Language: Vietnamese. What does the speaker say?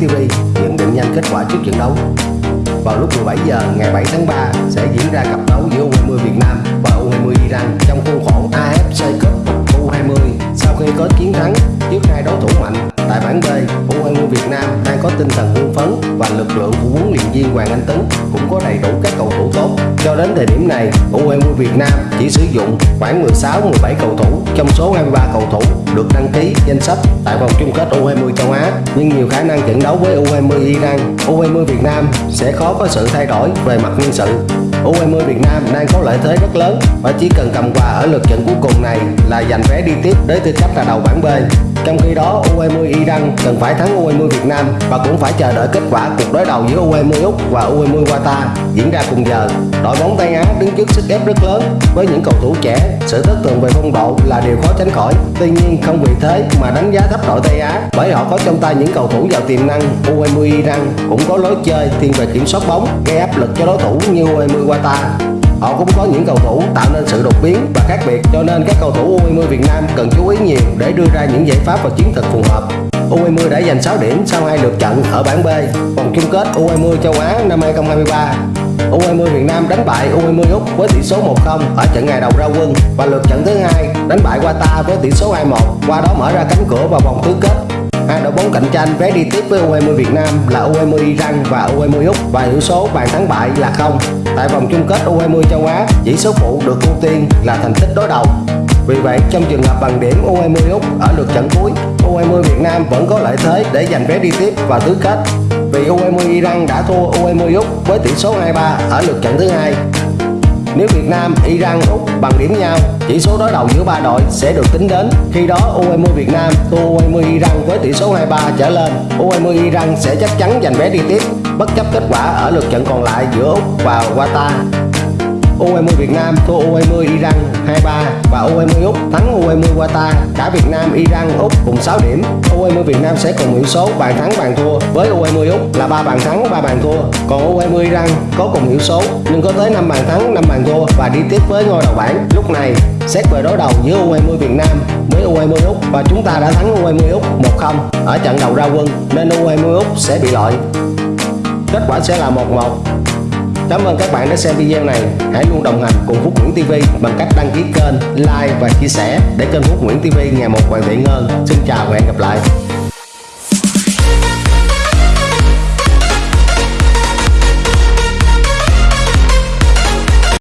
TV nhận định nhanh kết quả trước trận đấu. Vào lúc 17 giờ ngày 7 tháng 3 sẽ diễn ra cặp đấu giữa U20 Việt Nam và U20 Iran trong khuôn khổ AFC Cup U20 sau khi có chiến thắng trước hai đối thủ mạnh tại bảng B U20 Việt Nam đang có tinh thần hưng phấn và lực lượng của huấn luyện viên Hoàng Anh Tấn cũng có đầy đủ các cầu thủ tốt. Cho đến thời điểm này U20 Việt Nam chỉ sử dụng khoảng 16 17 cầu thủ trong số 23 cầu thủ được đăng ký danh sách tại vòng chung kết U20 châu Á. Nhưng nhiều khả năng trận đấu với U20 Iran U20 Việt Nam sẽ khó có sự thay đổi về mặt nhân sự. U20 Việt Nam đang có lợi thế rất lớn và chỉ cần cầm quà ở lượt trận cuối cùng này là giành vé đi tiếp đến tư cách là đầu bảng B. Trong khi đó U20 Iran cần phải thắng U20 Việt Nam và cũng phải chờ đợi kết quả cuộc đối đầu giữa U20 Úc và U20 Qatar diễn ra cùng giờ. Đội bóng Tây Á đứng trước sức ép rất lớn với những cầu thủ trẻ, sự thất thường về phong độ là điều khó tránh khỏi. Tuy nhiên không vì thế mà đánh giá thấp đội Tây Á bởi họ có trong tay những cầu thủ giàu tiềm năng. U20 Iran cũng có lối chơi thiên về kiểm soát bóng, gây áp lực cho đối thủ như U20 Qatar họ cũng có những cầu thủ tạo nên sự đột biến và khác biệt, cho nên các cầu thủ U20 Việt Nam cần chú ý nhiều để đưa ra những giải pháp và chiến thuật phù hợp. U20 đã giành 6 điểm sau hai lượt trận ở bảng B, vòng chung kết U20 châu Á năm 2023 U20 Việt Nam đánh bại U20 Úc với tỷ số 1-0 ở trận ngày đầu ra quân và lượt trận thứ hai đánh bại Qatar với tỷ số 2-1 qua đó mở ra cánh cửa vào vòng tứ kết. Hai đội bóng cạnh tranh vé đi tiếp với U20 Việt Nam là U20 Iran và U20 Úc và hiệu số bàn thắng bại là không. Tại vòng chung kết U20 châu Á, chỉ số phụ được ưu tiên là thành tích đối đầu. Vì vậy, trong trường hợp bằng điểm U20 Úc ở lượt trận cuối, U20 Việt Nam vẫn có lợi thế để giành vé đi tiếp và tứ kết. Vì U20 Iran đã thua U20 Úc với tỷ số 2-3 ở lượt trận thứ hai nếu Việt Nam, Iran, Úc bằng điểm nhau, chỉ số đối đầu giữa ba đội sẽ được tính đến. Khi đó U20 Việt Nam thua U20 Iran với tỷ số 2-3 trở lên, U20 Iran sẽ chắc chắn giành vé đi tiếp bất chấp kết quả ở lượt trận còn lại giữa Úc và Qatar. U20 Việt Nam thua U20 Iran 2-3 và U20 Úc thắng U20 Qatar. Cả Việt Nam, Iran, Úc cùng 6 điểm. U20 Việt Nam sẽ cùng hiệu số bàn thắng bàn thua với U20 Úc là 3 bàn thắng 3 bàn thua. Còn U20 Iran có cùng hiệu số nhưng có tới 5 bàn thắng 5 bàn thua và đi tiếp với ngôi đầu bảng. Lúc này xét về đối đầu giữa U20 Việt Nam với U20 Úc và chúng ta đã thắng U20 Úc 1-0 ở trận đầu ra quân nên U20 Úc sẽ bị loại. Kết quả sẽ là 1-1 Cảm ơn các bạn đã xem video này. Hãy luôn đồng hành cùng Phúc Nguyễn TV bằng cách đăng ký kênh, like và chia sẻ để kênh Phúc Nguyễn TV ngày một hoàn thiện hơn. Xin chào và hẹn gặp lại.